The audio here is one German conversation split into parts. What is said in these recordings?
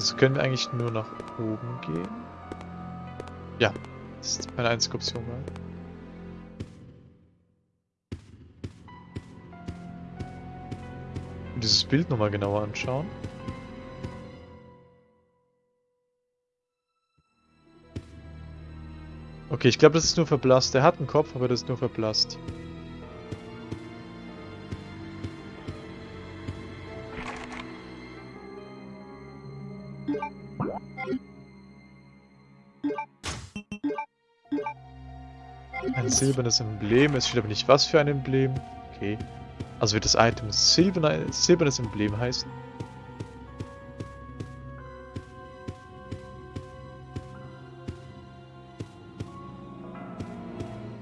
Also können wir eigentlich nur nach oben gehen? Ja, das ist meine einzige Option. Mal. Dieses Bild nochmal genauer anschauen. Okay, ich glaube, das ist nur verblasst. Der hat einen Kopf, aber das ist nur verblasst. Silbernes Emblem. Es steht aber nicht, was für ein Emblem. Okay. Also wird das Item silbernes, silbernes Emblem heißen.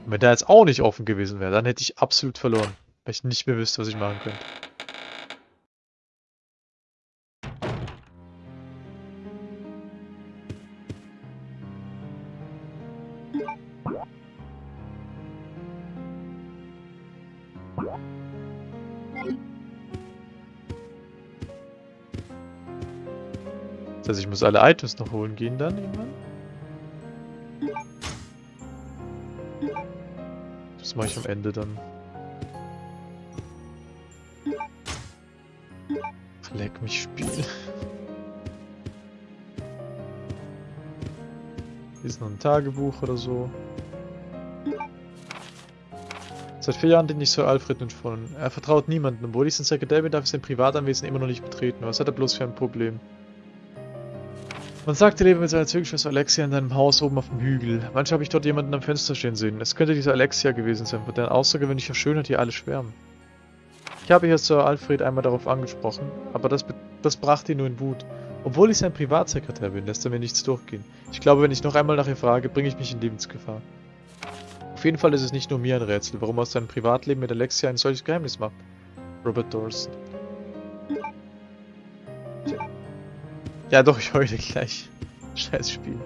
Wenn der jetzt auch nicht offen gewesen wäre, dann hätte ich absolut verloren. Weil ich nicht mehr wüsste, was ich machen könnte. Heißt, ich muss alle Items noch holen gehen dann irgendwann. Das mache ich am Ende dann. Leck mich Spiel. Hier ist noch ein Tagebuch oder so. Seit vier Jahren den ich Sir Alfred nicht von. Er vertraut niemanden, obwohl ich sein Sekretär bin, darf ich sein Privatanwesen immer noch nicht betreten. Was hat er bloß für ein Problem? Man sagte, lebe mit seiner Zwillingsschwester Alexia in seinem Haus oben auf dem Hügel. Manchmal habe ich dort jemanden am Fenster stehen sehen. Es könnte diese Alexia gewesen sein, von deren außergewöhnlicher Schönheit hier alle schwärmen. Ich habe hier Sir Alfred einmal darauf angesprochen, aber das, das brachte ihn nur in Wut. Obwohl ich sein Privatsekretär bin, lässt er mir nichts durchgehen. Ich glaube, wenn ich noch einmal nach ihr frage, bringe ich mich in Lebensgefahr. Auf jeden Fall ist es nicht nur mir ein Rätsel, warum aus seinem Privatleben mit Alexia ein solches Geheimnis macht. Robert Dawson. Ja doch, ich heule gleich. Scheiß Spiel.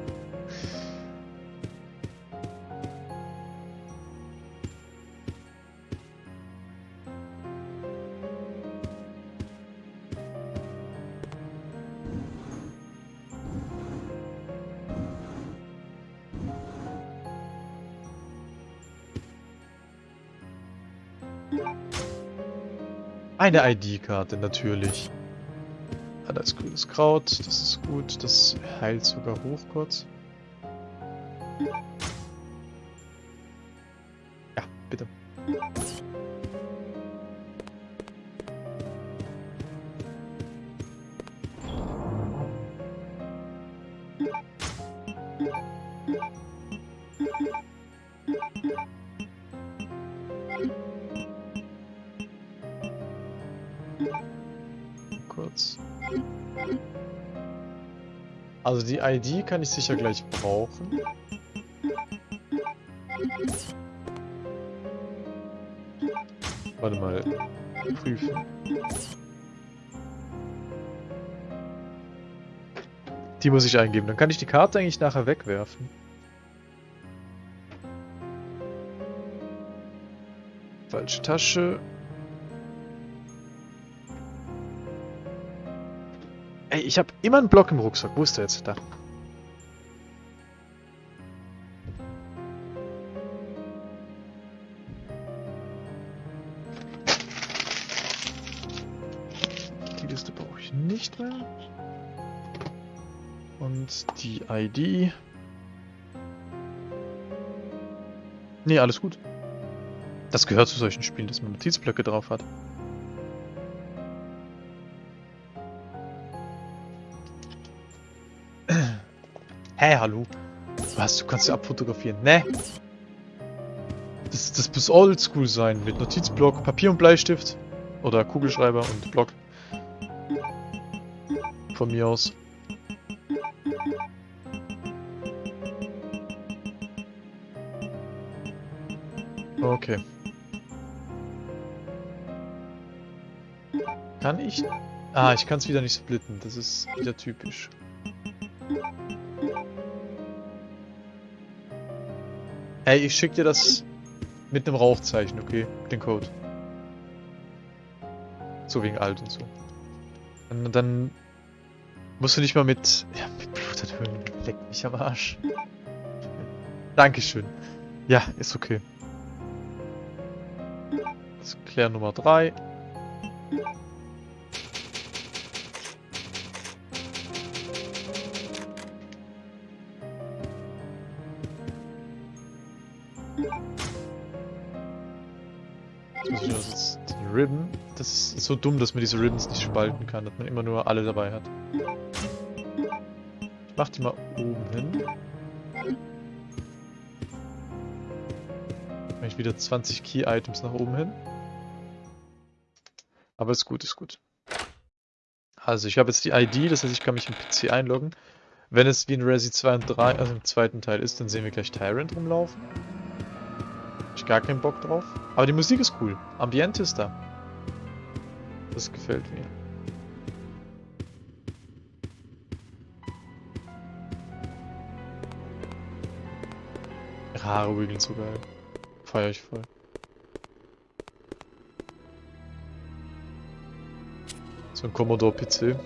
Eine ID-Karte, natürlich. Ah, da ist grünes Kraut, das ist gut, das heilt sogar hoch kurz. Ja, bitte. Also die ID kann ich sicher gleich brauchen. Warte mal. Prüfen. Die muss ich eingeben. Dann kann ich die Karte eigentlich nachher wegwerfen. Falsche Tasche. Ich habe immer einen Block im Rucksack. Wo ist der jetzt? Da. Die Liste brauche ich nicht mehr. Und die ID. Nee, alles gut. Das gehört zu solchen Spielen, dass man Notizblöcke drauf hat. Hey, hallo? Was, du kannst ja abfotografieren? Ne? Das, das muss oldschool sein, mit Notizblock, Papier und Bleistift. Oder Kugelschreiber und Block. Von mir aus. Okay. Kann ich... Ah, ich kann es wieder nicht splitten. Das ist wieder typisch. Ey, ich schick dir das mit einem Rauchzeichen, okay? Den Code. So wegen alt und so. Und dann Musst du nicht mal mit... Ja, mit Blut erhöhen. Leck mich am Arsch. Dankeschön. Ja, ist okay. Das ist Klär Nummer 3. so dumm, dass man diese Ribbons nicht spalten kann, dass man immer nur alle dabei hat. Ich mach die mal oben hin. Mach ich wieder 20 Key-Items nach oben hin. Aber ist gut, ist gut. Also ich habe jetzt die ID, das heißt ich kann mich im PC einloggen. Wenn es wie in Resi 2 und 3, also im zweiten Teil ist, dann sehen wir gleich Tyrant rumlaufen. Hab ich gar keinen Bock drauf. Aber die Musik ist cool. Ambiente ist da. Das gefällt mir. Haare wiggeln so geil. Feier ich voll. So ein Commodore-PC.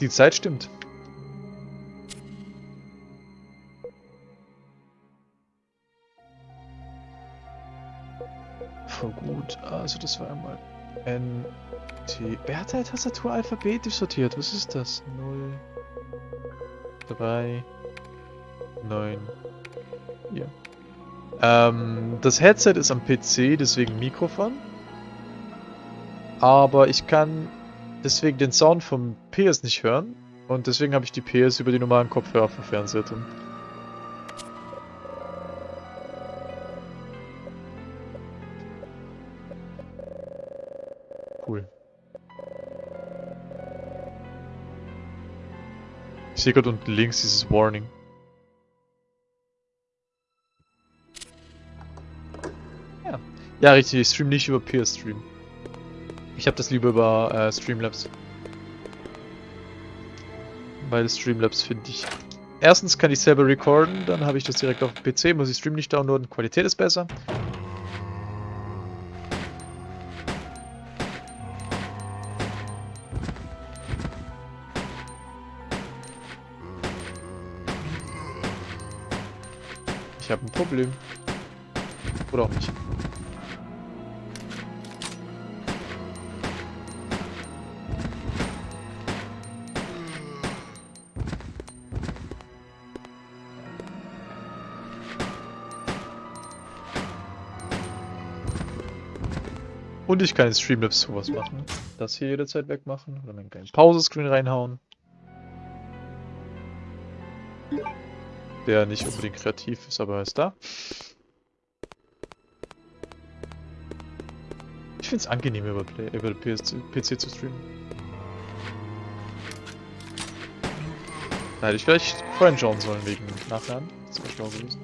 Die Zeit stimmt. Also das war einmal N, T. Wer hat halt Tastatur alphabetisch sortiert? Was ist das? 0, 3, 9, 4. Ähm, das Headset ist am PC, deswegen Mikrofon. Aber ich kann deswegen den Sound vom PS nicht hören. Und deswegen habe ich die PS über die normalen Kopfhörer vom Fernseher drin. Ich sehe gerade unten links dieses Warning. Ja. Ja, richtig, ich stream nicht über PS Stream. Ich habe das lieber über äh, Streamlabs. Weil Streamlabs finde ich... Erstens kann ich selber recorden, dann habe ich das direkt auf PC, muss ich Stream nicht downloaden, Qualität ist besser. Ich habe ein Problem. Oder auch nicht. Und ich kann in Streamlabs sowas machen. Das hier jederzeit wegmachen oder meinen kleinen Pause-Screen reinhauen. Der nicht unbedingt kreativ ist, aber er ist da. Ich finde es angenehm über, Play, über PS, PC zu streamen. Da hätte ich vielleicht vorhin schauen sollen wegen Nachladen. Das wäre schlau gewesen.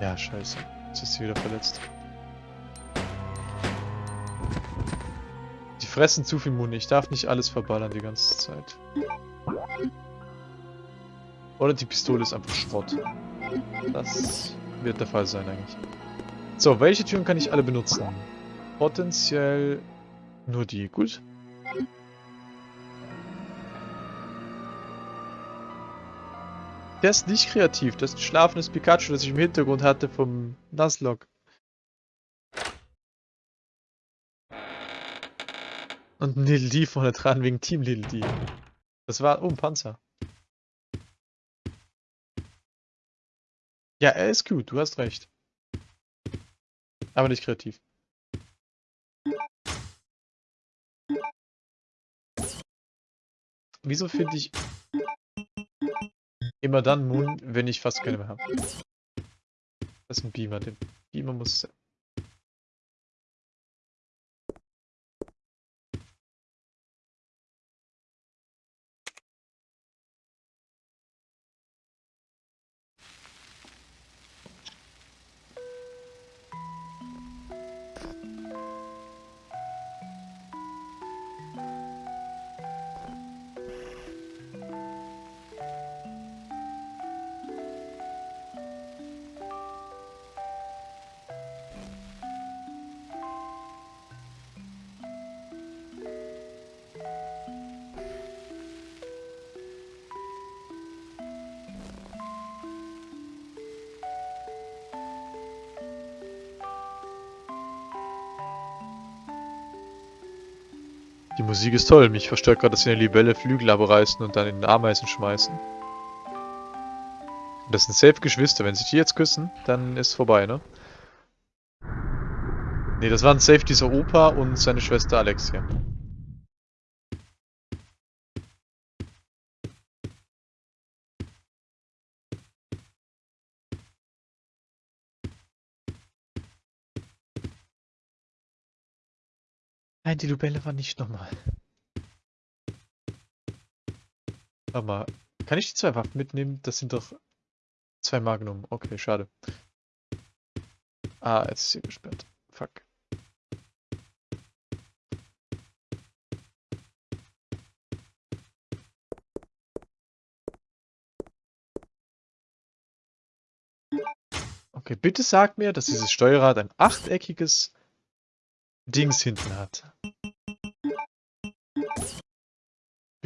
Ja, scheiße. Jetzt ist sie wieder verletzt. Fressen zu viel Muni. Ich darf nicht alles verballern die ganze Zeit. Oder die Pistole ist einfach Schrott. Das wird der Fall sein eigentlich. So, welche Türen kann ich alle benutzen? Potenziell nur die. Gut. Der ist nicht kreativ. Das ist ein schlafendes Pikachu, das ich im Hintergrund hatte vom Nuzlocke. Und ein Little D vorne dran wegen Team Little D. Das war... Oh, ein Panzer. Ja, er ist gut, du hast recht. Aber nicht kreativ. Wieso finde ich immer dann Moon, wenn ich fast keine mehr habe? Das ist ein Beamer, den Beamer muss Die Musik ist toll. Mich verstört gerade, dass sie eine Libelle Flügel abreißen und dann in den Ameisen schmeißen. Das sind safe Geschwister. Wenn sich die jetzt küssen, dann ist vorbei, ne? Ne, das waren safe dieser Opa und seine Schwester Alexia. Nein, die Lubelle war nicht nochmal. Warte mal, kann ich die zwei Waffen mitnehmen? Das sind doch zwei Magnum. Okay, schade. Ah, jetzt ist sie gesperrt. Fuck. Okay, bitte sag mir, dass dieses Steuerrad ein achteckiges Dings hinten hat.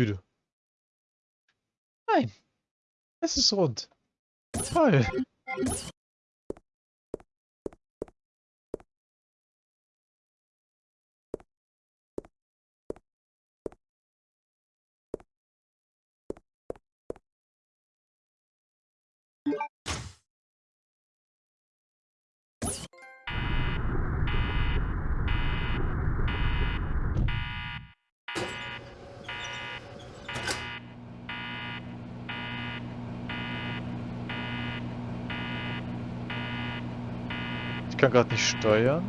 Bitte. Nein. Es ist rund. Toll. Kann gerade nicht steuern.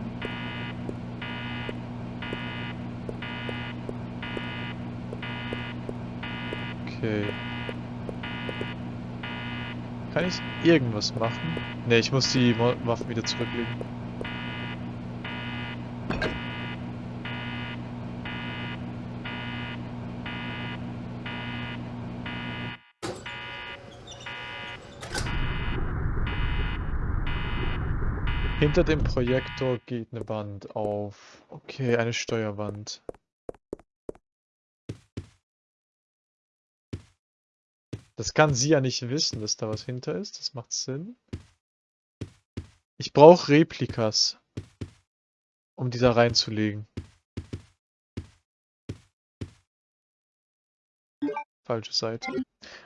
Okay. Kann ich irgendwas machen? Ne, ich muss die Waffen wieder zurücklegen. Hinter dem Projektor geht eine Wand auf. Okay, eine Steuerwand. Das kann sie ja nicht wissen, dass da was hinter ist. Das macht Sinn. Ich brauche Replikas, um die da reinzulegen. Falsche Seite.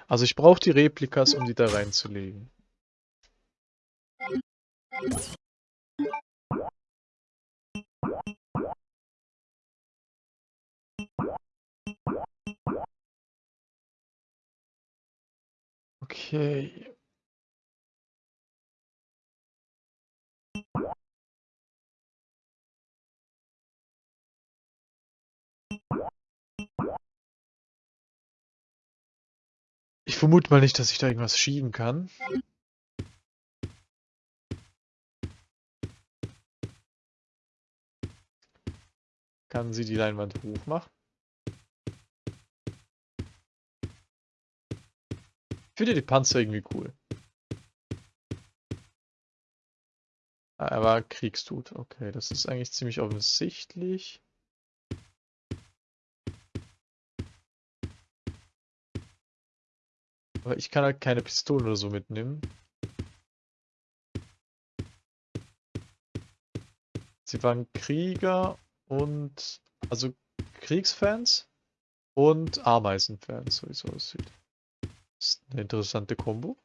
Also ich brauche die Replikas, um die da reinzulegen. Okay. Ich vermute mal nicht, dass ich da irgendwas schieben kann. Kann sie die Leinwand hoch machen? Ich finde die Panzer irgendwie cool. Ah, er war Kriegstut. Okay, das ist eigentlich ziemlich offensichtlich. Aber ich kann halt keine Pistolen oder so mitnehmen. Sie waren Krieger und also Kriegsfans und Ameisenfans, so wie es aussieht. Das ist eine interessante Kombo.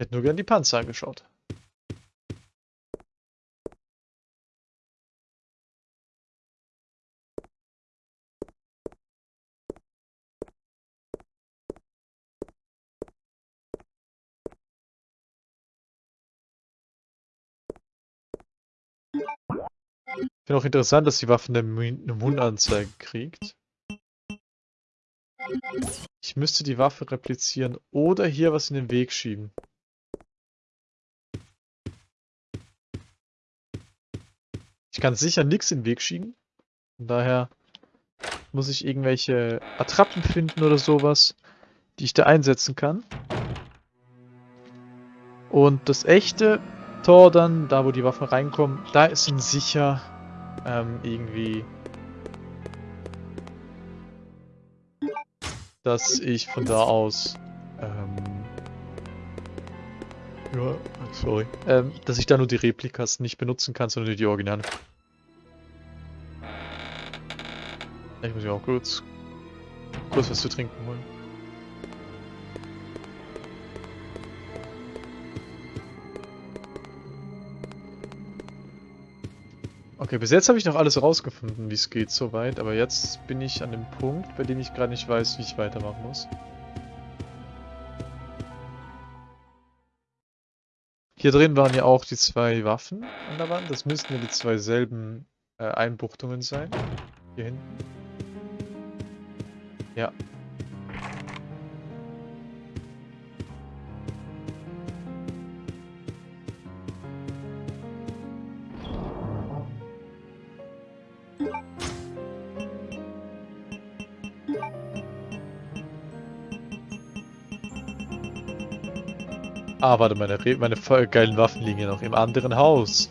Hätte nur gern die Panzer angeschaut. Ich finde auch interessant, dass die Waffe eine, eine Mundanzeige kriegt. Ich müsste die Waffe replizieren oder hier was in den Weg schieben. Ich kann sicher nichts in den Weg schieben. Von daher muss ich irgendwelche Attrappen finden oder sowas, die ich da einsetzen kann. Und das echte Tor dann, da wo die Waffen reinkommen, da sind sicher ähm, irgendwie dass ich von da aus, ähm, ja, sorry, ähm, dass ich da nur die Replikas nicht benutzen kann, sondern nur die Originalen. Ich muss ja auch kurz, kurz was zu trinken holen. Okay, bis jetzt habe ich noch alles rausgefunden, wie es geht soweit, aber jetzt bin ich an dem Punkt, bei dem ich gerade nicht weiß, wie ich weitermachen muss. Hier drin waren ja auch die zwei Waffen an der Wand. Das müssten ja die zwei selben äh, Einbuchtungen sein. Hier hinten. Ja. Ah, warte, meine, meine voll geilen Waffen liegen ja noch im anderen Haus.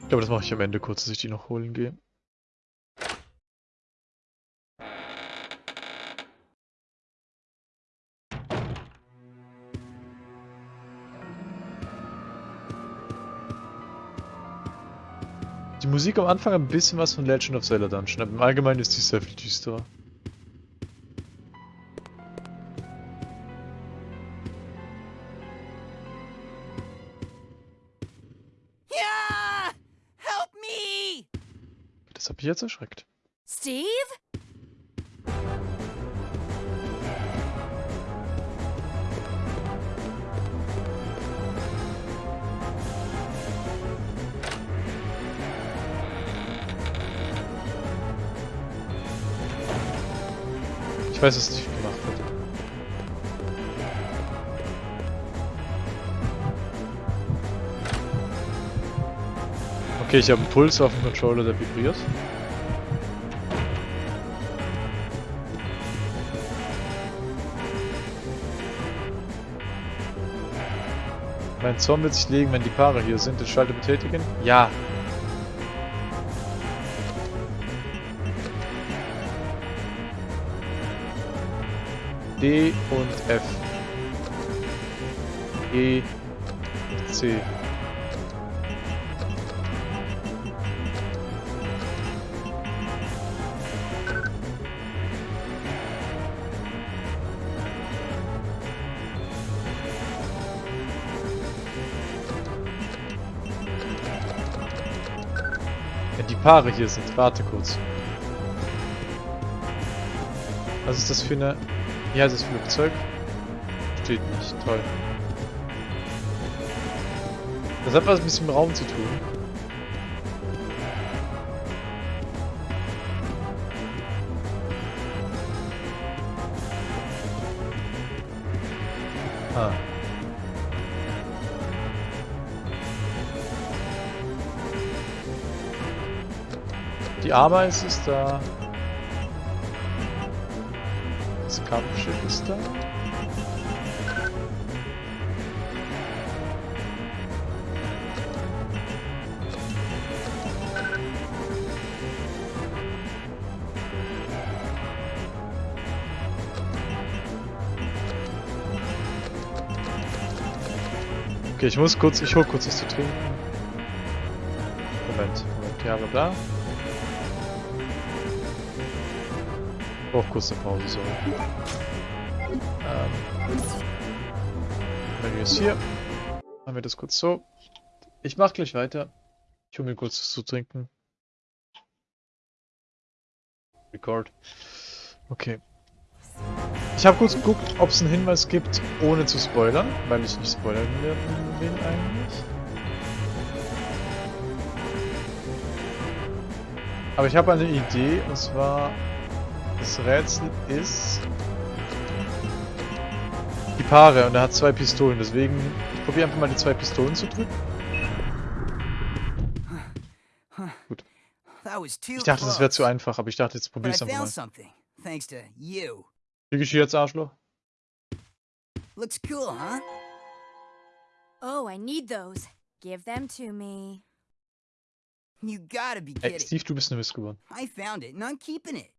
Ich glaube, das mache ich am Ende kurz, dass ich die noch holen gehe. Die Musik am Anfang ein bisschen was von Legend of Zelda Dungeon, aber im Allgemeinen ist die sehr viel düsterer. Yeah! Help me! Das hat mich jetzt erschreckt. Steve? Weiß, nicht viel gemacht wird. Okay, ich habe einen Puls auf dem Controller, der vibriert. Mein Zorn wird sich legen, wenn die Paare hier sind. Den Schalter betätigen? Ja. D und F. E, C. Wenn die Paare hier sind, warte kurz. Was ist das für eine... Wie heißt das Flugzeug? Steht nicht. Toll. Das hat was ein bisschen mit dem Raum zu tun. Ah. Die Ameise ist da. Kampfschiff ist da. Okay, ich muss kurz, ich hol kurz was zu trinken. Moment, Moment, ja, bla bla. Auch kurz eine Pause, sorry. Ähm. Menü ist hier. Machen wir das kurz so. Ich mach gleich weiter. Ich hol mir kurz was zu trinken. Record. Okay. Ich habe kurz geguckt, ob es einen Hinweis gibt, ohne zu spoilern, weil ich nicht spoilern will eigentlich. Aber ich habe eine Idee, und zwar das Rätsel ist die Paare und er hat zwei Pistolen, deswegen ich probiere einfach mal die zwei Pistolen zu drücken. That was too Ich dachte, das wäre zu einfach, aber ich dachte, jetzt But probiere es einfach mal. something, thanks to you. Krieg ich hier jetzt Arschloch? Looks cool, huh? Oh, I need those. Give them to me. You gotta be kidding. Steve, du bist eine Missgeburt. I found it and I'm keeping it.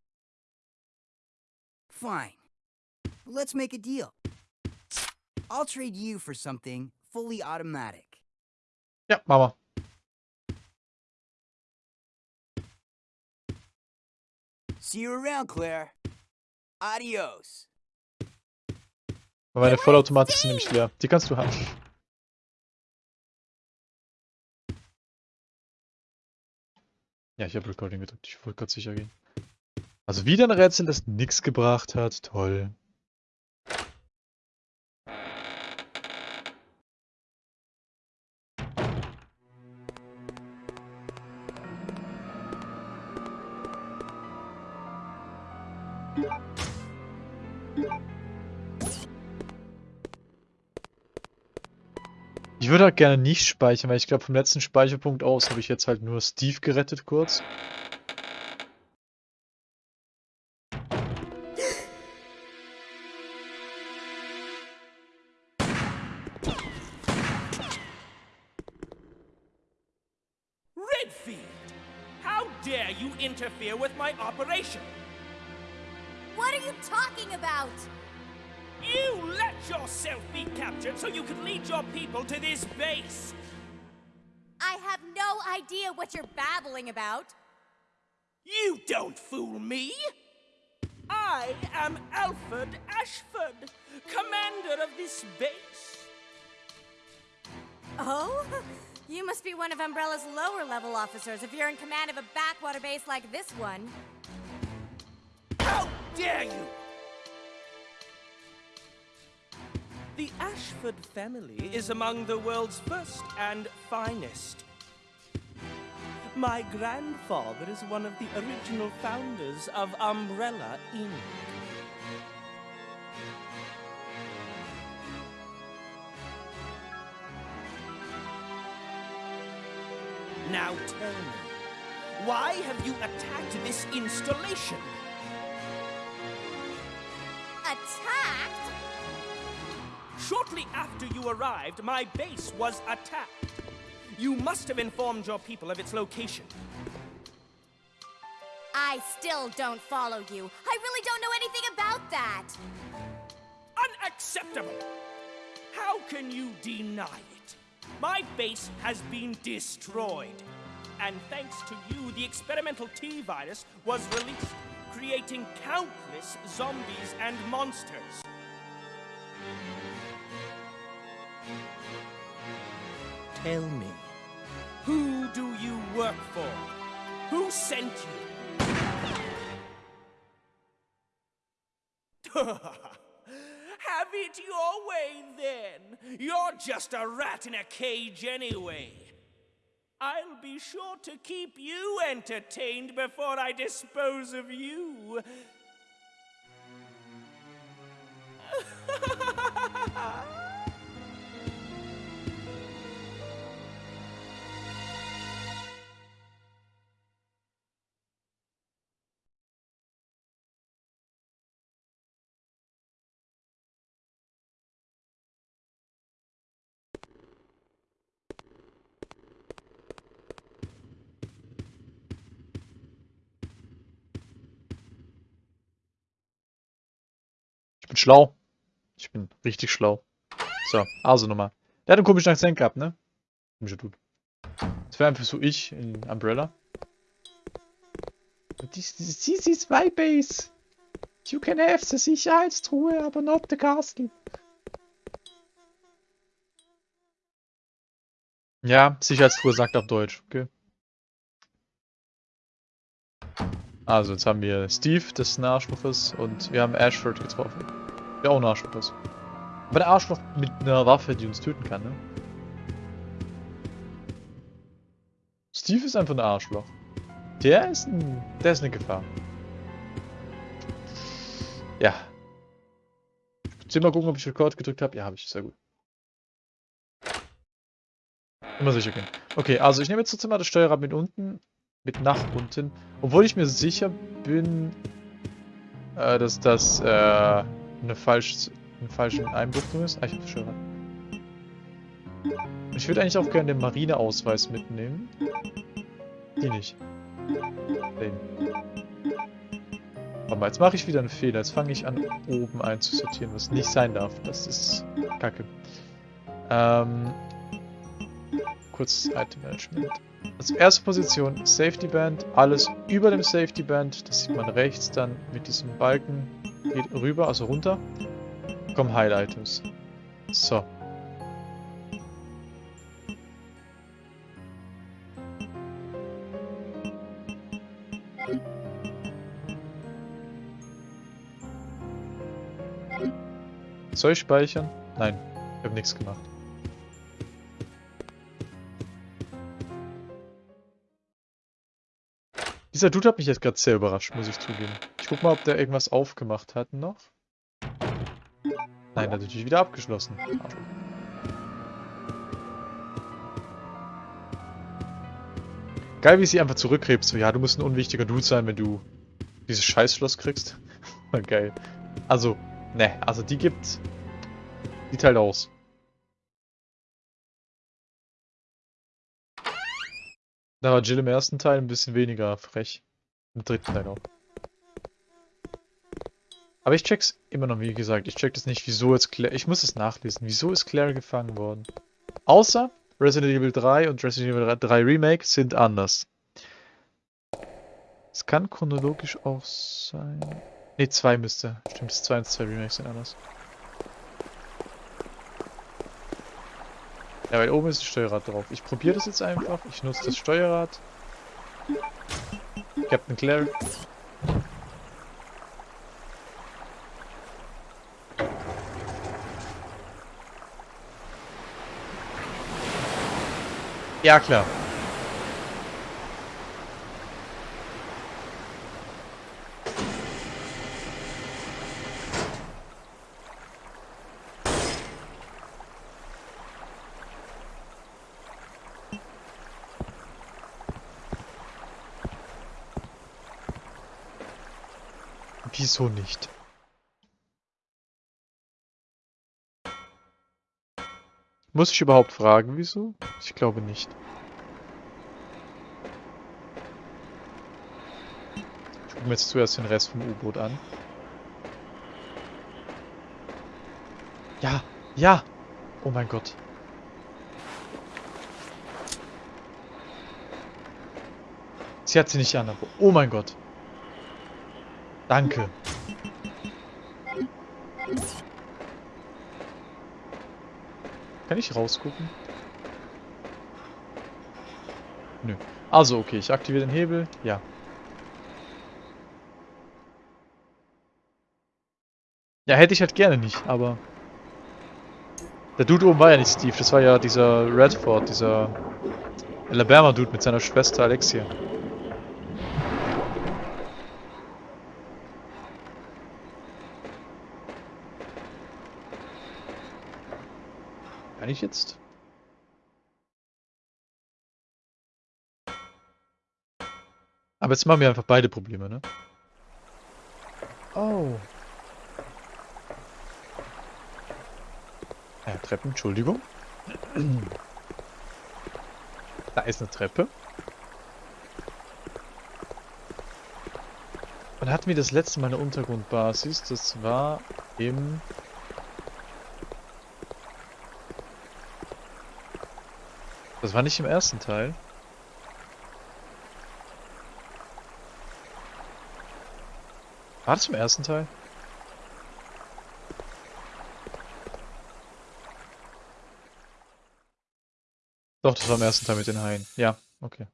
Fine. Let's make a deal. I'll trade you for something fully automatic. Ja, machen wir. See you around, Claire. Adios. Meine Vollautomatik sind nämlich leer. Die kannst du haben. Ja, ich habe Recording gedrückt. Ich wollte gerade sicher gehen. Also wieder ein Rätsel, das nichts gebracht hat. Toll. Ich würde halt gerne nicht speichern, weil ich glaube vom letzten Speicherpunkt aus habe ich jetzt halt nur Steve gerettet kurz. Dare you interfere with my operation? What are you talking about? You let yourself be captured so you could lead your people to this base! I have no idea what you're babbling about. You don't fool me! I am Alfred Ashford, commander of this base. Oh? You must be one of Umbrella's lower level officers if you're in command of a backwater base like this one. How dare you! The Ashford family is among the world's first and finest. My grandfather is one of the original founders of Umbrella Inc. Now tell me, why have you attacked this installation? Attacked? Shortly after you arrived, my base was attacked. You must have informed your people of its location. I still don't follow you. I really don't know anything about that. Unacceptable! How can you deny it? My base has been destroyed. And thanks to you, the experimental T virus was released, creating countless zombies and monsters. Tell me, who do you work for? Who sent you? It your way then. You're just a rat in a cage anyway. I'll be sure to keep you entertained before I dispose of you. bin schlau. Ich bin richtig schlau. So, also nochmal. Der hat einen komischen Akzent gehabt, ne? Komischer Dude. Das wäre einfach so ich in Umbrella. This, this, is my base. You can have the Sicherheitstruhe, aber not the castle. Ja, Sicherheitstruhe sagt auf Deutsch, okay. Also, jetzt haben wir Steve, Arschloch ist, und wir haben Ashford getroffen. Der auch ein Arschloch ist. Aber der Arschloch mit einer Waffe, die uns töten kann, ne? Steve ist einfach ein Arschloch. Der ist ein... Der ist eine Gefahr. Ja. Ich mal gucken, ob ich Record gedrückt habe. Ja, habe ich. Sehr gut. Immer sicher gehen. Okay, also ich nehme jetzt trotzdem das Steuerrad mit unten. Mit nach unten. Obwohl ich mir sicher bin, äh, dass das äh, eine, falsch, eine falsche Einbuchtung ist. Ah, ich hab das Steuerrad. Ich würde eigentlich auch gerne den Marineausweis mitnehmen. Die nicht. Den. Warte mal, jetzt mache ich wieder einen Fehler. Jetzt fange ich an, oben einzusortieren, was nicht sein darf. Das ist kacke. Ähm, kurz Item Management. Als erste Position Safety Band, alles über dem Safety Band, das sieht man rechts dann mit diesem Balken, geht rüber, also runter, kommen Heil Items. So. Soll ich speichern? Nein, ich habe nichts gemacht. Dieser Dude hat mich jetzt gerade sehr überrascht, muss ich zugeben. Ich guck mal, ob der irgendwas aufgemacht hat noch. Nein, natürlich wieder abgeschlossen. Geil, wie sie einfach zurückkrebst. So, ja, du musst ein unwichtiger Dude sein, wenn du dieses Scheißschloss kriegst. Geil. Also, ne, also die gibt... Die teilt aus. Da war Jill im ersten Teil ein bisschen weniger frech. Im dritten Teil auch. Aber ich check's immer noch, wie gesagt. Ich check das nicht, wieso jetzt Claire... Ich muss es nachlesen. Wieso ist Claire gefangen worden? Außer Resident Evil 3 und Resident Evil 3 Remake sind anders. Es kann chronologisch auch sein... Ne, 2 müsste. Stimmt, das 2 und 2 Remakes sind anders. Ja, weil oben ist das Steuerrad drauf. Ich probiere das jetzt einfach. Ich nutze das Steuerrad. Captain Claire. Ja, klar. Wieso nicht? Muss ich überhaupt fragen, wieso? Ich glaube nicht. Ich gucke mir jetzt zuerst den Rest vom U-Boot an. Ja, ja! Oh mein Gott. Sie hat sie nicht an, aber oh mein Gott. Danke. Kann ich rausgucken? Nö. Also, okay, ich aktiviere den Hebel. Ja. Ja, hätte ich halt gerne nicht, aber... Der Dude oben war ja nicht Steve, das war ja dieser Redford, dieser Alabama-Dude mit seiner Schwester Alexia. Kann ich jetzt? Aber jetzt machen wir einfach beide Probleme, ne? Oh. Ja, Treppen, Entschuldigung. Da ist eine Treppe. Und hatten wir das letzte Mal eine Untergrundbasis? Das war im Das war nicht im ersten Teil. War das im ersten Teil? Doch, das war im ersten Teil mit den Haien. Ja, okay.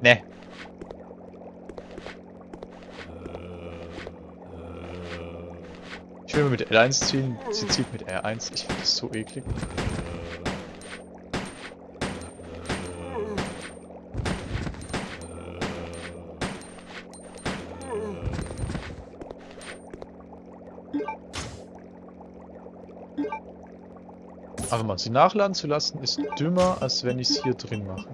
Ne, Ich will mit L1 ziehen, sie zieht mit R1. Ich finde das so eklig. Aber mal, sie nachladen zu lassen ist dümmer, als wenn ich es hier drin mache.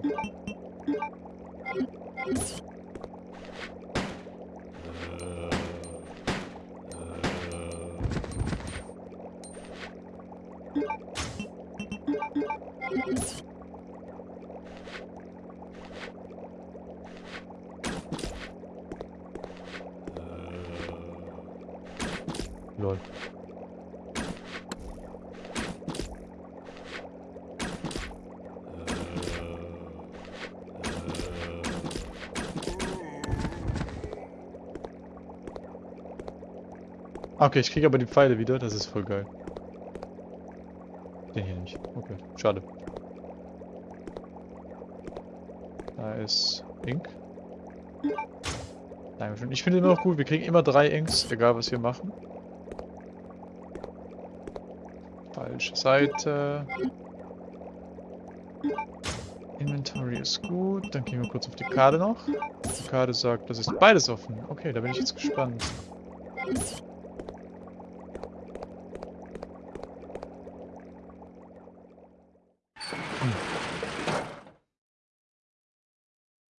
Lol. Okay, ich kriege aber die Pfeile wieder, das ist voll geil. Den hier nicht. Okay, schade. Da ist Ink. Dankeschön. Ich finde immer noch gut, wir kriegen immer drei Inks, egal was wir machen. Falsche Seite. Inventory ist gut. Dann gehen wir kurz auf die Karte noch. Die Karte sagt, das ist beides offen. Okay, da bin ich jetzt gespannt.